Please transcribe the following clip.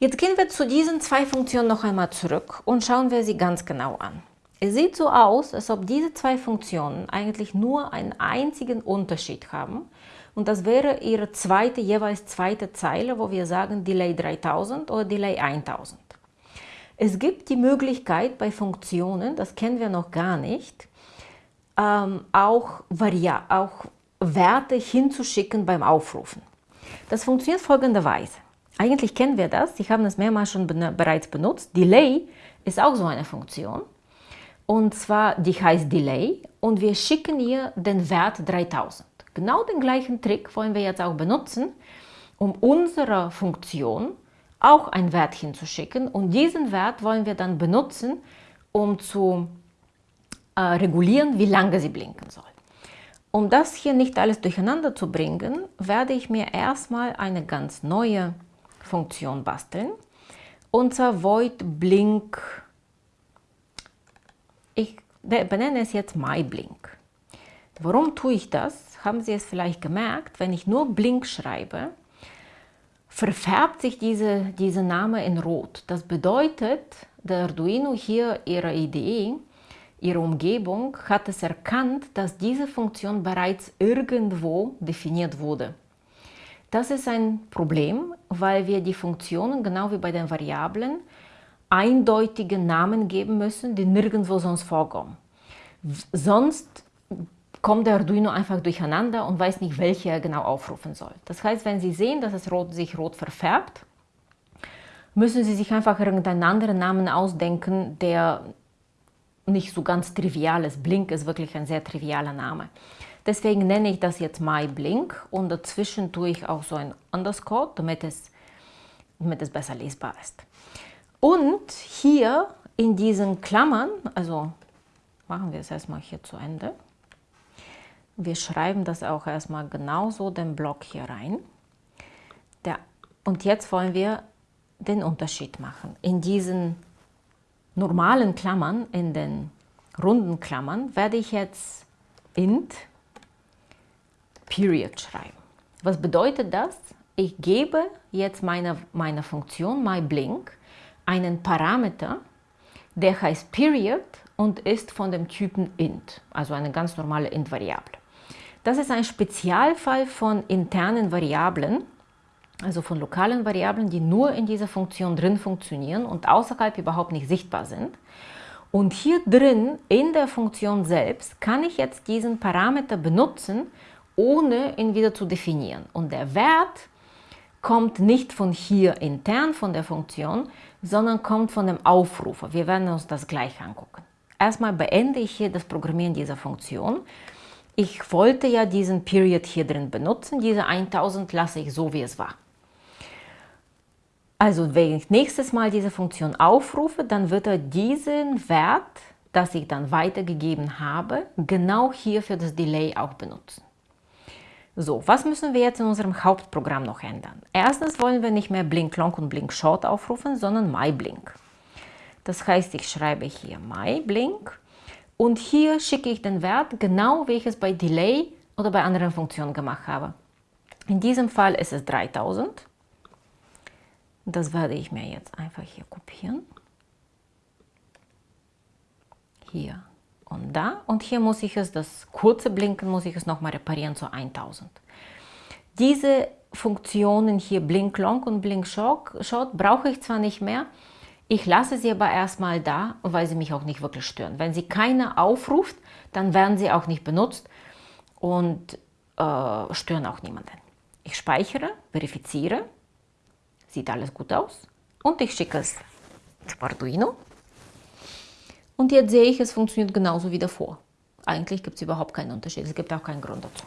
Jetzt gehen wir zu diesen zwei Funktionen noch einmal zurück und schauen wir sie ganz genau an. Es sieht so aus, als ob diese zwei Funktionen eigentlich nur einen einzigen Unterschied haben. Und das wäre ihre zweite, jeweils zweite Zeile, wo wir sagen Delay 3000 oder Delay 1000. Es gibt die Möglichkeit bei Funktionen, das kennen wir noch gar nicht, ähm, auch, Varia auch Werte hinzuschicken beim Aufrufen. Das funktioniert folgenderweise. Eigentlich kennen wir das, Sie haben es mehrmals schon bereits benutzt. Delay ist auch so eine Funktion. Und zwar, die heißt Delay und wir schicken ihr den Wert 3000. Genau den gleichen Trick wollen wir jetzt auch benutzen, um unserer Funktion auch einen Wert hinzuschicken. Und diesen Wert wollen wir dann benutzen, um zu äh, regulieren, wie lange sie blinken soll. Um das hier nicht alles durcheinander zu bringen, werde ich mir erstmal eine ganz neue Funktion basteln. Zwar void blink. Ich benenne es jetzt myblink. Warum tue ich das? Haben Sie es vielleicht gemerkt? Wenn ich nur blink schreibe, verfärbt sich diese, Name in rot. Das bedeutet, der Arduino hier ihre Idee, ihre Umgebung, hat es erkannt, dass diese Funktion bereits irgendwo definiert wurde. Das ist ein Problem, weil wir die Funktionen, genau wie bei den Variablen, eindeutige Namen geben müssen, die nirgendwo sonst vorkommen. Sonst kommt der Arduino einfach durcheinander und weiß nicht, welche er genau aufrufen soll. Das heißt, wenn Sie sehen, dass es rot, sich rot verfärbt, müssen Sie sich einfach irgendeinen anderen Namen ausdenken, der nicht so ganz trivial ist. Blink ist wirklich ein sehr trivialer Name. Deswegen nenne ich das jetzt myblink und dazwischen tue ich auch so ein Underscore, damit es, damit es besser lesbar ist. Und hier in diesen Klammern, also machen wir es erstmal hier zu Ende. Wir schreiben das auch erstmal genauso den Block hier rein. Der, und jetzt wollen wir den Unterschied machen. In diesen normalen Klammern, in den runden Klammern, werde ich jetzt int Period schreiben. Was bedeutet das? Ich gebe jetzt meiner meine Funktion myBlink einen Parameter, der heißt Period und ist von dem Typen int, also eine ganz normale int-Variable. Das ist ein Spezialfall von internen Variablen, also von lokalen Variablen, die nur in dieser Funktion drin funktionieren und außerhalb überhaupt nicht sichtbar sind. Und hier drin, in der Funktion selbst, kann ich jetzt diesen Parameter benutzen, ohne ihn wieder zu definieren. Und der Wert kommt nicht von hier intern, von der Funktion, sondern kommt von dem Aufrufer. Wir werden uns das gleich angucken. Erstmal beende ich hier das Programmieren dieser Funktion. Ich wollte ja diesen Period hier drin benutzen. Diese 1000 lasse ich so, wie es war. Also wenn ich nächstes Mal diese Funktion aufrufe, dann wird er diesen Wert, das ich dann weitergegeben habe, genau hier für das Delay auch benutzen. So, was müssen wir jetzt in unserem Hauptprogramm noch ändern? Erstens wollen wir nicht mehr Blink Long und Blink Short aufrufen, sondern MyBlink. Das heißt, ich schreibe hier MyBlink und hier schicke ich den Wert genau, wie ich es bei Delay oder bei anderen Funktionen gemacht habe. In diesem Fall ist es 3000. Das werde ich mir jetzt einfach hier kopieren. Hier und da. Und hier muss ich es, das kurze Blinken, muss ich es nochmal reparieren zu 1000. Diese Funktionen hier Blink Long und Blink Short brauche ich zwar nicht mehr, ich lasse sie aber erstmal da, weil sie mich auch nicht wirklich stören. Wenn sie keine aufruft, dann werden sie auch nicht benutzt und äh, stören auch niemanden. Ich speichere, verifiziere, sieht alles gut aus und ich schicke es zum Arduino und jetzt sehe ich, es funktioniert genauso wie davor. Eigentlich gibt es überhaupt keinen Unterschied. Es gibt auch keinen Grund dazu.